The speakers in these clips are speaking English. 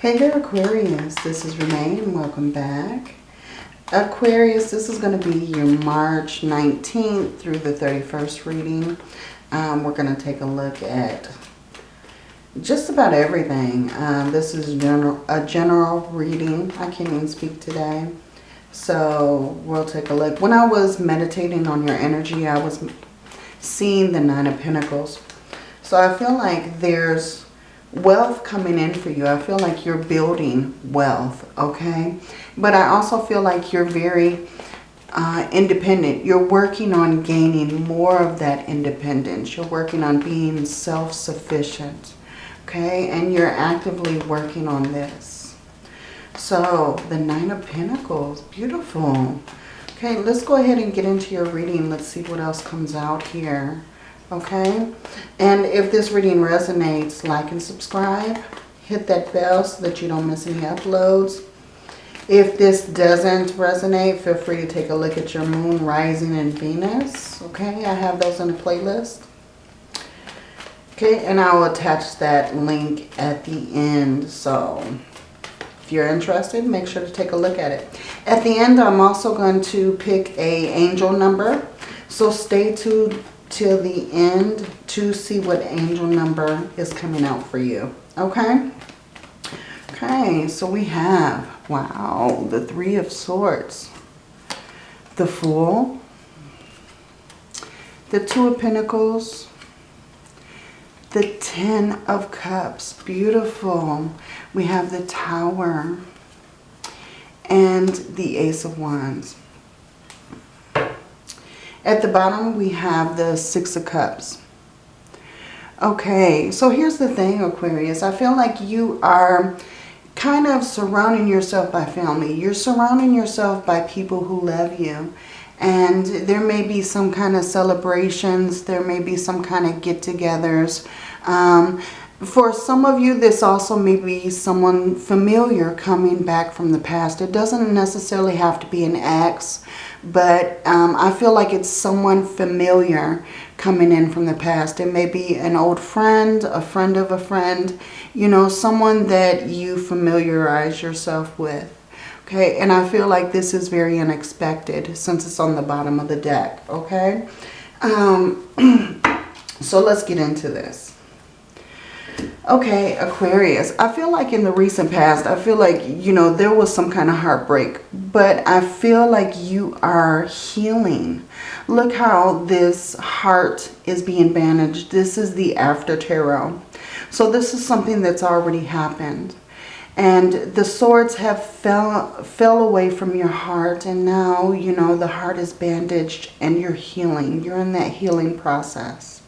Hey there Aquarius, this is Renee and welcome back. Aquarius, this is going to be your March 19th through the 31st reading. Um, we're going to take a look at just about everything. Um, this is general, a general reading. I can't even speak today. So we'll take a look. When I was meditating on your energy, I was seeing the Nine of Pentacles. So I feel like there's wealth coming in for you. I feel like you're building wealth, okay? But I also feel like you're very uh, independent. You're working on gaining more of that independence. You're working on being self-sufficient, okay? And you're actively working on this. So, the Nine of Pentacles, beautiful. Okay, let's go ahead and get into your reading. Let's see what else comes out here okay? And if this reading resonates, like and subscribe. Hit that bell so that you don't miss any uploads. If this doesn't resonate, feel free to take a look at your moon, rising, and Venus. Okay, I have those in the playlist. Okay, and I will attach that link at the end. So if you're interested, make sure to take a look at it. At the end, I'm also going to pick a angel number. So stay tuned till the end to see what angel number is coming out for you. Okay? Okay, so we have, wow, the Three of Swords, the Fool, the Two of Pentacles, the Ten of Cups, beautiful. We have the Tower and the Ace of Wands. At the bottom, we have the Six of Cups. Okay, so here's the thing, Aquarius. I feel like you are kind of surrounding yourself by family. You're surrounding yourself by people who love you. And there may be some kind of celebrations. There may be some kind of get-togethers. Um, for some of you, this also may be someone familiar coming back from the past. It doesn't necessarily have to be an ex, but um, I feel like it's someone familiar coming in from the past. It may be an old friend, a friend of a friend, you know, someone that you familiarize yourself with. Okay, and I feel like this is very unexpected since it's on the bottom of the deck, okay? Um, so let's get into this. Okay, Aquarius, I feel like in the recent past, I feel like, you know, there was some kind of heartbreak. But I feel like you are healing. Look how this heart is being bandaged. This is the after tarot. So this is something that's already happened. And the swords have fell, fell away from your heart. And now, you know, the heart is bandaged and you're healing. You're in that healing process.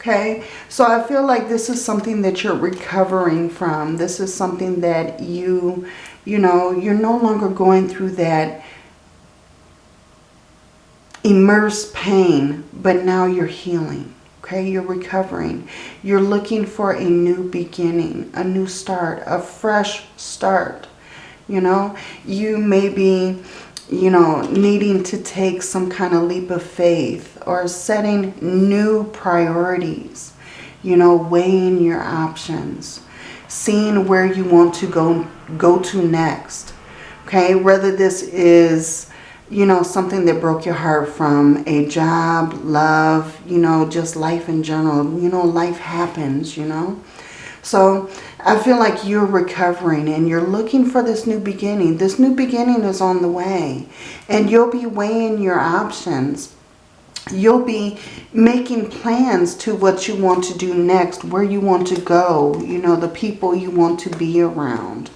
Okay, so I feel like this is something that you're recovering from. This is something that you, you know, you're no longer going through that immersed pain, but now you're healing. Okay, you're recovering. You're looking for a new beginning, a new start, a fresh start. You know, you may be you know, needing to take some kind of leap of faith or setting new priorities, you know, weighing your options, seeing where you want to go, go to next. Okay, whether this is, you know, something that broke your heart from a job, love, you know, just life in general. You know, life happens, you know. So I feel like you're recovering and you're looking for this new beginning. This new beginning is on the way. And you'll be weighing your options. You'll be making plans to what you want to do next, where you want to go, you know, the people you want to be around.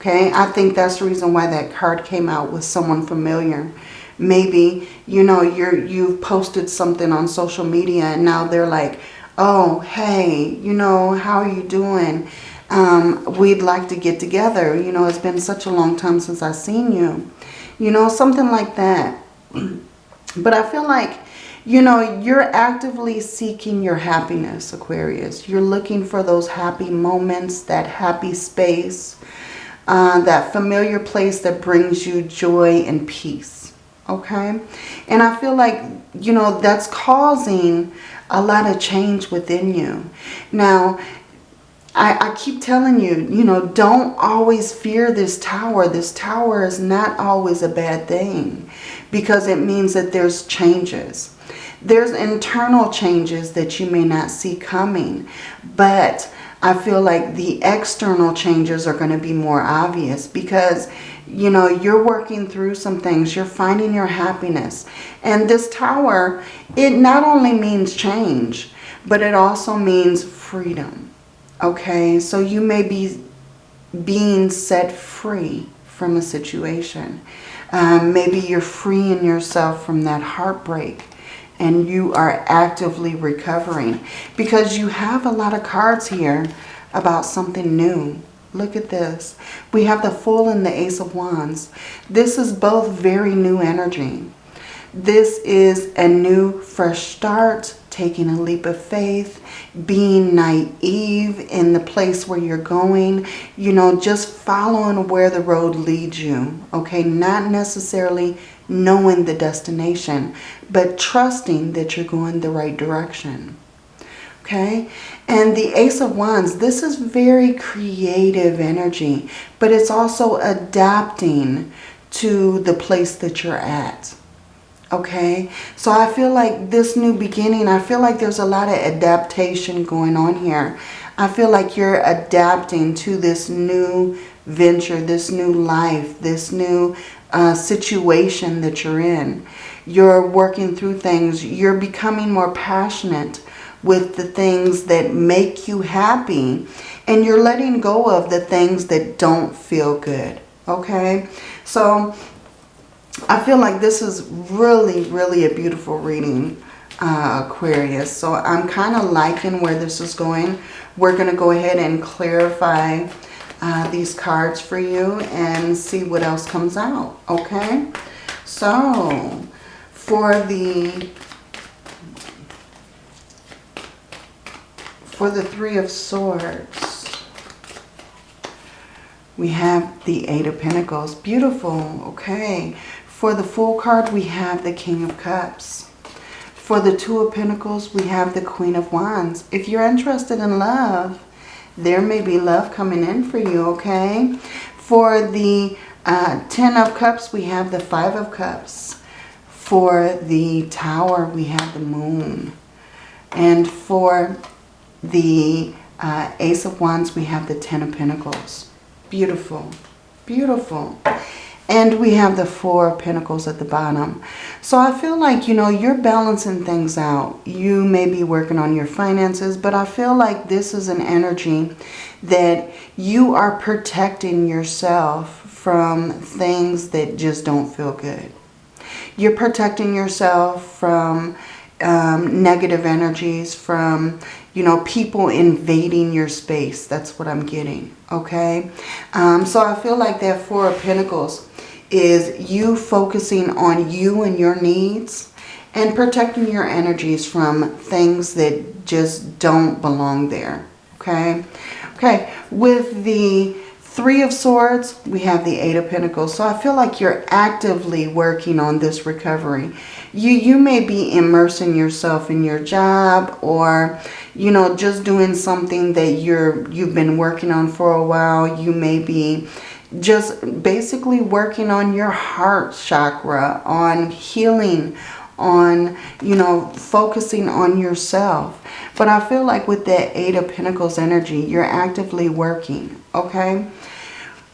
Okay, I think that's the reason why that card came out with someone familiar. Maybe, you know, you're, you've posted something on social media and now they're like, oh, hey, you know, how are you doing? Um, we'd like to get together. You know, it's been such a long time since I've seen you. You know, something like that. but I feel like, you know, you're actively seeking your happiness, Aquarius. You're looking for those happy moments, that happy space, uh, that familiar place that brings you joy and peace. Okay? And I feel like, you know, that's causing a lot of change within you. Now, I, I keep telling you, you know, don't always fear this tower. This tower is not always a bad thing because it means that there's changes. There's internal changes that you may not see coming, but I feel like the external changes are going to be more obvious because, you know, you're working through some things. You're finding your happiness. And this tower, it not only means change, but it also means freedom. Okay, so you may be being set free from a situation. Um, maybe you're freeing yourself from that heartbreak and you are actively recovering because you have a lot of cards here about something new. Look at this. We have the Fool and the Ace of Wands. This is both very new energy. This is a new fresh start taking a leap of faith, being naive in the place where you're going, you know, just following where the road leads you, okay? Not necessarily knowing the destination, but trusting that you're going the right direction, okay? And the Ace of Wands, this is very creative energy, but it's also adapting to the place that you're at okay? So i feel like this new beginning i feel like there's a lot of adaptation going on here. I feel like you're adapting to this new venture this new life this new uh, situation that you're in. You're working through things. You're becoming more passionate with the things that make you happy and you're letting go of the things that don't feel good okay? So I feel like this is really, really a beautiful reading, uh, Aquarius. So I'm kind of liking where this is going. We're going to go ahead and clarify uh, these cards for you and see what else comes out. Okay? So for the for the Three of Swords, we have the Eight of Pentacles. Beautiful. Okay. For the Fool card, we have the King of Cups. For the Two of Pentacles, we have the Queen of Wands. If you're interested in love, there may be love coming in for you, okay? For the uh, Ten of Cups, we have the Five of Cups. For the Tower, we have the Moon. And for the uh, Ace of Wands, we have the Ten of Pentacles. Beautiful. Beautiful. And we have the Four Pentacles at the bottom. So I feel like, you know, you're balancing things out. You may be working on your finances, but I feel like this is an energy that you are protecting yourself from things that just don't feel good. You're protecting yourself from um, negative energies, from, you know, people invading your space. That's what I'm getting, okay? Um, so I feel like that Four of Pentacles is you focusing on you and your needs and protecting your energies from things that just don't belong there, okay? Okay, with the Three of Swords, we have the Eight of Pentacles. So I feel like you're actively working on this recovery. You, you may be immersing yourself in your job or, you know, just doing something that you're, you've been working on for a while. You may be just basically working on your heart chakra, on healing, on, you know, focusing on yourself. But I feel like with that Eight of Pentacles energy, you're actively working, okay?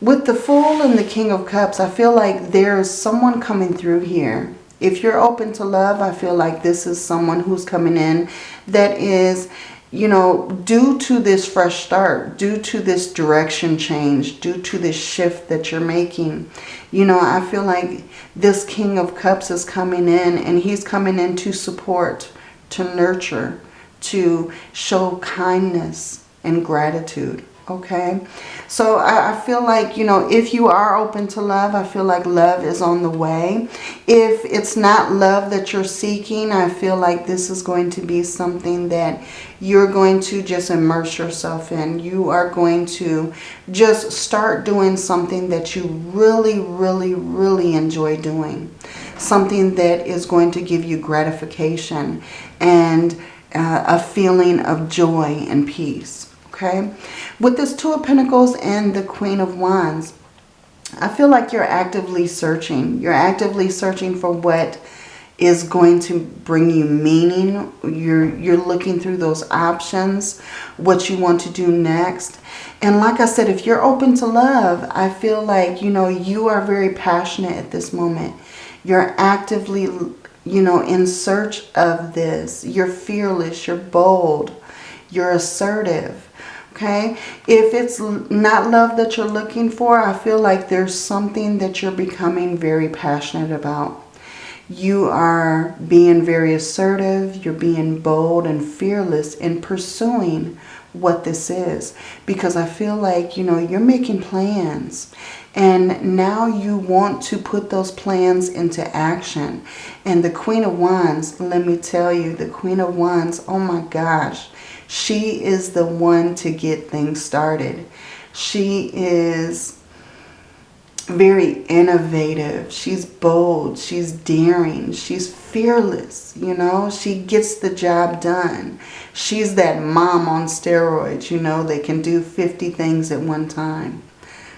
With the Fool and the King of Cups, I feel like there's someone coming through here. If you're open to love, I feel like this is someone who's coming in that is you know, due to this fresh start, due to this direction change, due to this shift that you're making, you know, I feel like this King of Cups is coming in and he's coming in to support, to nurture, to show kindness and gratitude okay? So I, I, feel like you know if you are open to love I feel like love is on the way. If it's not love that you're seeking I feel like this is going to be something that you're going to just immerse yourself in. You are going to just start doing something that you really really really enjoy doing. Something that is going to give you gratification and uh, a feeling of joy and peace Okay. With this Two of Pentacles and the Queen of Wands, I feel like you're actively searching. You're actively searching for what is going to bring you meaning. You're, you're looking through those options, what you want to do next. And like I said, if you're open to love, I feel like, you know, you are very passionate at this moment. You're actively, you know, in search of this. You're fearless. You're bold. You're assertive. Okay. If it's not love that you're looking for, I feel like there's something that you're becoming very passionate about. You are being very assertive. You're being bold and fearless in pursuing what this is. Because I feel like, you know, you're making plans. And now you want to put those plans into action. And the Queen of Wands, let me tell you, the Queen of Wands, oh my gosh, she is the one to get things started. She is very innovative. She's bold. She's daring. She's fearless. You know, she gets the job done. She's that mom on steroids, you know, that can do 50 things at one time.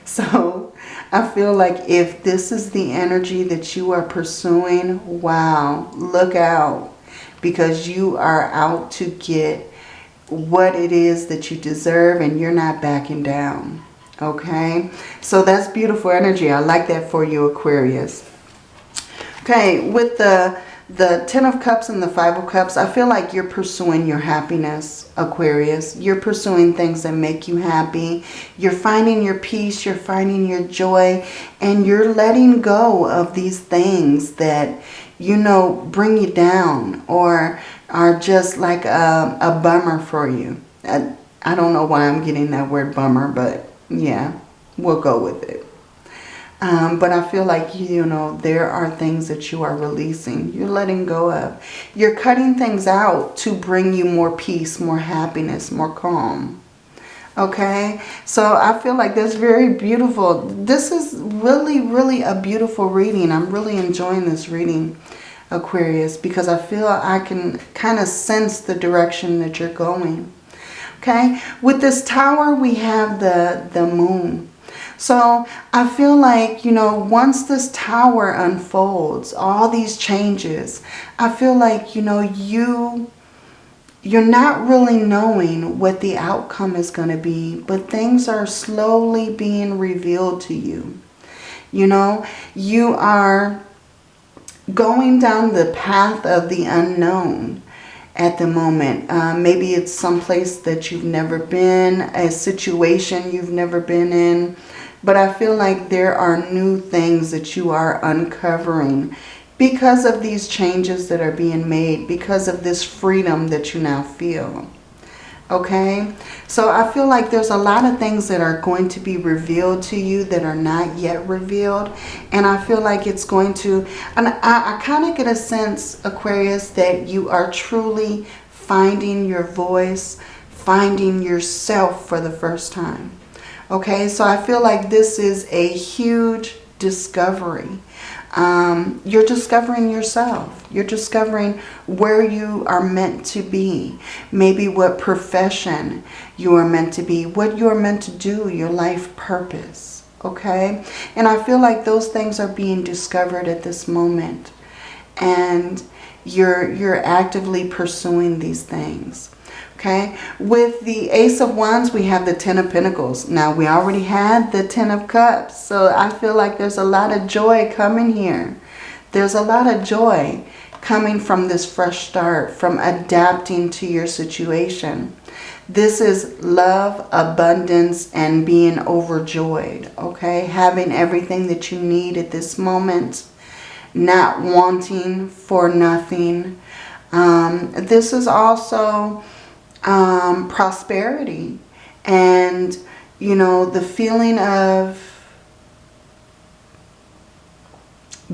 So I feel like if this is the energy that you are pursuing, wow, look out. Because you are out to get what it is that you deserve and you're not backing down. Okay, so that's beautiful energy. I like that for you, Aquarius. Okay, with the the Ten of Cups and the Five of Cups, I feel like you're pursuing your happiness, Aquarius. You're pursuing things that make you happy. You're finding your peace. You're finding your joy. And you're letting go of these things that, you know, bring you down or are just like a, a bummer for you. I, I don't know why I'm getting that word bummer, but yeah, we'll go with it. Um, but I feel like, you know, there are things that you are releasing. You're letting go of. You're cutting things out to bring you more peace, more happiness, more calm. Okay, so I feel like that's very beautiful. This is really, really a beautiful reading. I'm really enjoying this reading, Aquarius, because I feel I can kind of sense the direction that you're going. Okay, with this tower, we have the, the moon. So I feel like, you know, once this tower unfolds, all these changes, I feel like, you know, you, you're not really knowing what the outcome is going to be, but things are slowly being revealed to you. You know, you are going down the path of the unknown at the moment. Uh, maybe it's someplace that you've never been, a situation you've never been in. But I feel like there are new things that you are uncovering because of these changes that are being made, because of this freedom that you now feel. Okay, so I feel like there's a lot of things that are going to be revealed to you that are not yet revealed. And I feel like it's going to, and I, I kind of get a sense, Aquarius, that you are truly finding your voice, finding yourself for the first time. Okay, so I feel like this is a huge discovery. Um, you're discovering yourself. You're discovering where you are meant to be. Maybe what profession you are meant to be. What you are meant to do. Your life purpose. Okay? And I feel like those things are being discovered at this moment. And you're, you're actively pursuing these things. Okay, with the Ace of Wands, we have the Ten of Pentacles. Now, we already had the Ten of Cups, so I feel like there's a lot of joy coming here. There's a lot of joy coming from this fresh start, from adapting to your situation. This is love, abundance, and being overjoyed, okay? Having everything that you need at this moment, not wanting for nothing. Um, this is also um, prosperity and, you know, the feeling of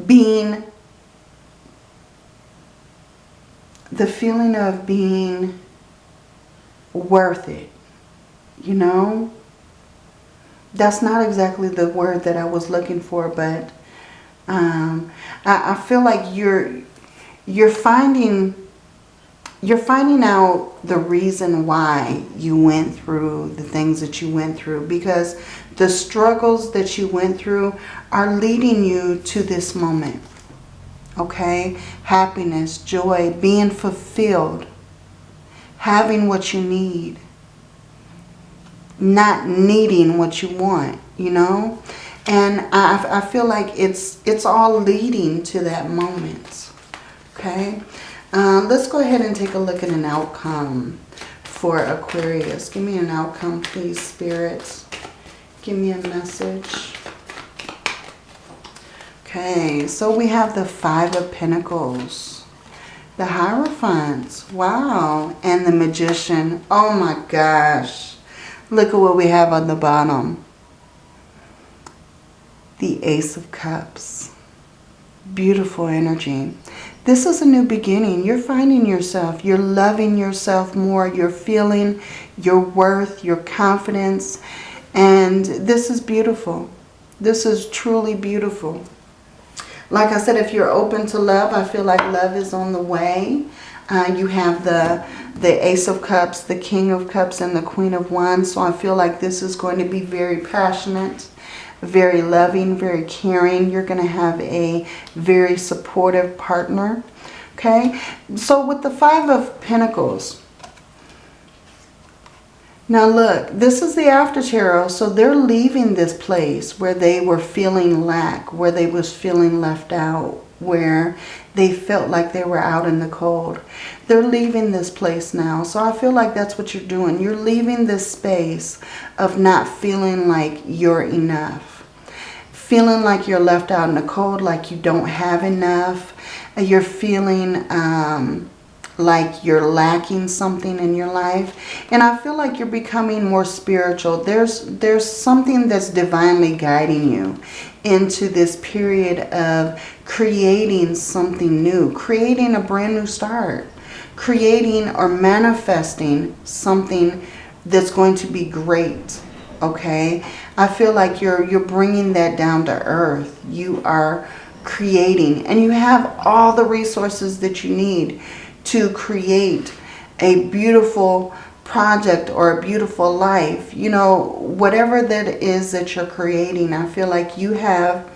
being, the feeling of being worth it, you know? That's not exactly the word that I was looking for, but um, I, I feel like you're, you're finding you're finding out the reason why you went through the things that you went through because the struggles that you went through are leading you to this moment. Okay? Happiness, joy, being fulfilled, having what you need, not needing what you want, you know? And I, I feel like it's, it's all leading to that moment. Okay? Um, let's go ahead and take a look at an outcome for Aquarius. Give me an outcome, please, spirits. Give me a message. Okay, so we have the Five of Pentacles. The Hierophant. Wow. And the Magician. Oh my gosh. Look at what we have on the bottom. The Ace of Cups. Beautiful energy. This is a new beginning. You're finding yourself. You're loving yourself more. You're feeling your worth, your confidence. And this is beautiful. This is truly beautiful. Like I said, if you're open to love, I feel like love is on the way. Uh, you have the, the Ace of Cups, the King of Cups, and the Queen of Wands. So I feel like this is going to be very passionate very loving, very caring. You're going to have a very supportive partner. Okay, so with the Five of Pentacles, now look, this is the after tarot, so they're leaving this place where they were feeling lack, where they was feeling left out, where they felt like they were out in the cold. They're leaving this place now. So I feel like that's what you're doing. You're leaving this space of not feeling like you're enough. Feeling like you're left out in the cold, like you don't have enough. You're feeling um, like you're lacking something in your life. And I feel like you're becoming more spiritual. There's, there's something that's divinely guiding you into this period of creating something new, creating a brand new start, creating or manifesting something that's going to be great, okay? I feel like you're, you're bringing that down to earth. You are creating and you have all the resources that you need to create a beautiful project or a beautiful life. You know, whatever that is that you're creating, I feel like you have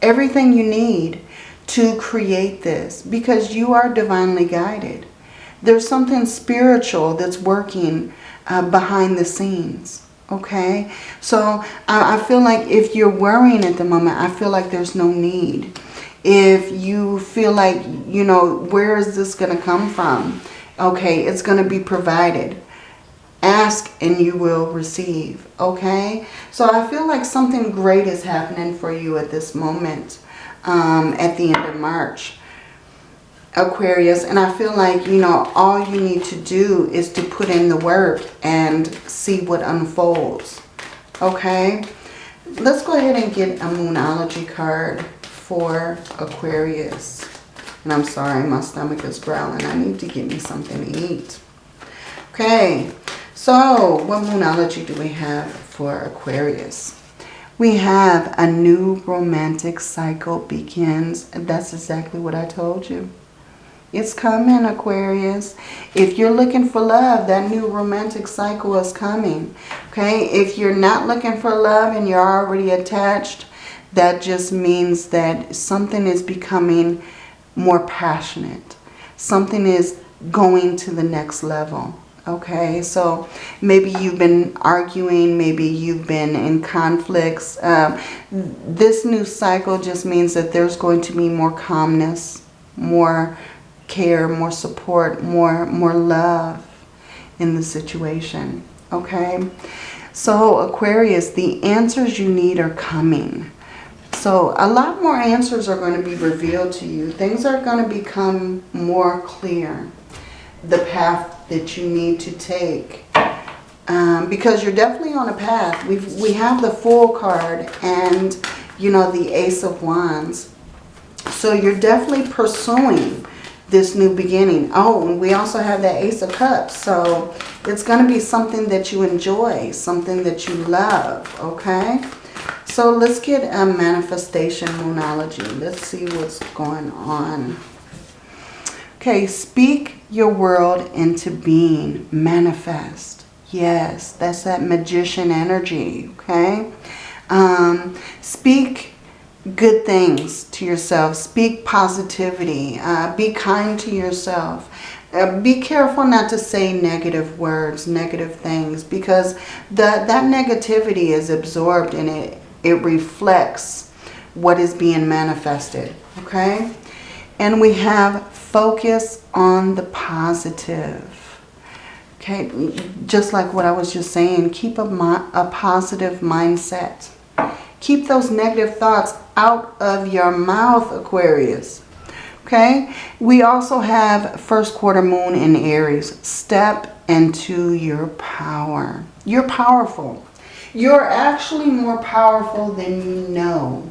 everything you need to create this because you are divinely guided. There's something spiritual that's working uh, behind the scenes. Okay, so I, I feel like if you're worrying at the moment, I feel like there's no need if you feel like, you know, where is this going to come from? Okay, it's going to be provided. Ask and you will receive, okay? So I feel like something great is happening for you at this moment um, at the end of March. Aquarius, and I feel like, you know, all you need to do is to put in the work and see what unfolds, okay? Let's go ahead and get a Moonology card for Aquarius. And I'm sorry, my stomach is growling. I need to get me something to eat. Okay, so what moonology do we have for Aquarius? We have a new romantic cycle begins. That's exactly what I told you. It's coming, Aquarius. If you're looking for love, that new romantic cycle is coming. Okay, if you're not looking for love and you're already attached, that just means that something is becoming more passionate. Something is going to the next level. Okay, so maybe you've been arguing, maybe you've been in conflicts. Um, this new cycle just means that there's going to be more calmness, more care, more support, more, more love in the situation. Okay, so Aquarius, the answers you need are coming. So a lot more answers are going to be revealed to you. Things are going to become more clear. The path that you need to take. Um, because you're definitely on a path. we we have the Fool card and, you know, the Ace of Wands. So you're definitely pursuing this new beginning. Oh, and we also have that Ace of Cups. So it's going to be something that you enjoy, something that you love, okay? So let's get a manifestation moonology. Let's see what's going on. Okay, speak your world into being. Manifest. Yes, that's that magician energy, okay? Um, speak good things to yourself. Speak positivity. Uh, be kind to yourself. Uh, be careful not to say negative words, negative things, because the, that negativity is absorbed and it, it reflects what is being manifested, okay? And we have focus on the positive. Okay, just like what I was just saying, keep a, a positive mindset. Keep those negative thoughts out of your mouth, Aquarius. Okay, we also have first quarter moon in Aries. Step into your power. You're powerful. You're actually more powerful than you know,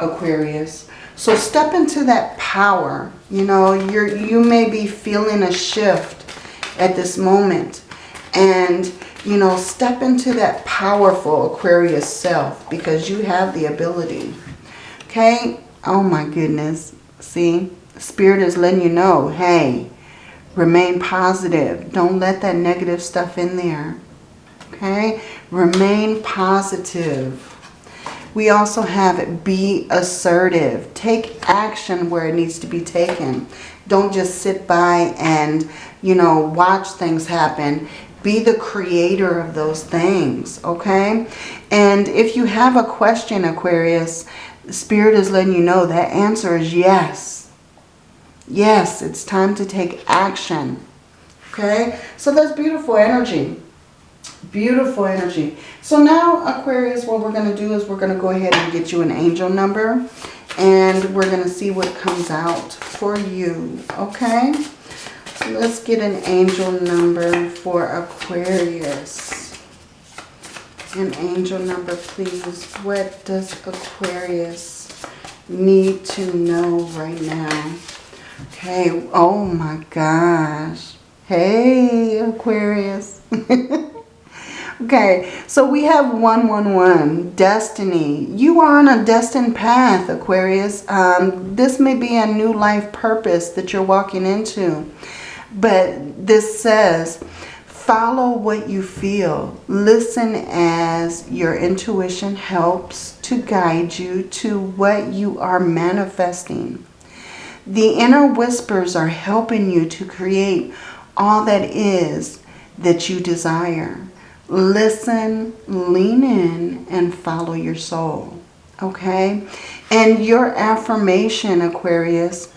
Aquarius. So step into that power. You know, you're, you may be feeling a shift at this moment. And, you know, step into that powerful Aquarius self because you have the ability. Okay? Oh my goodness. See? Spirit is letting you know, hey, remain positive. Don't let that negative stuff in there. Okay? Remain positive. We also have be assertive. Take action where it needs to be taken. Don't just sit by and, you know, watch things happen. Be the creator of those things, okay? And if you have a question, Aquarius, Spirit is letting you know that answer is yes. Yes, it's time to take action, okay? So that's beautiful energy. Beautiful energy. So now, Aquarius, what we're going to do is we're going to go ahead and get you an angel number. And we're going to see what comes out for you. Okay? So let's get an angel number for Aquarius. An angel number, please. What does Aquarius need to know right now? Okay. Oh, my gosh. Hey, Aquarius. Okay, so we have 111, destiny. You are on a destined path, Aquarius. Um, this may be a new life purpose that you're walking into. But this says, follow what you feel. Listen as your intuition helps to guide you to what you are manifesting. The inner whispers are helping you to create all that is that you desire. Listen, lean in, and follow your soul. Okay? And your affirmation, Aquarius,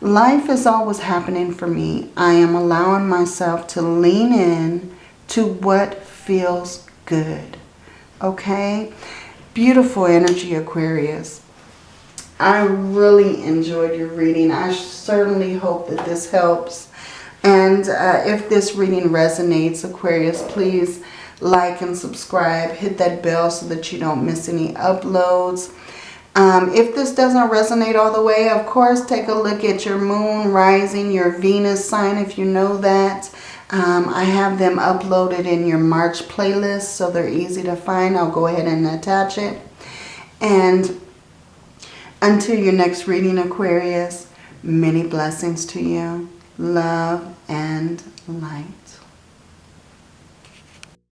life is always happening for me. I am allowing myself to lean in to what feels good. Okay? Beautiful energy, Aquarius. I really enjoyed your reading. I certainly hope that this helps. And uh, if this reading resonates, Aquarius, please like and subscribe. Hit that bell so that you don't miss any uploads. Um, if this doesn't resonate all the way, of course, take a look at your moon rising, your Venus sign if you know that. Um, I have them uploaded in your March playlist, so they're easy to find. I'll go ahead and attach it. And until your next reading, Aquarius, many blessings to you. Love and light.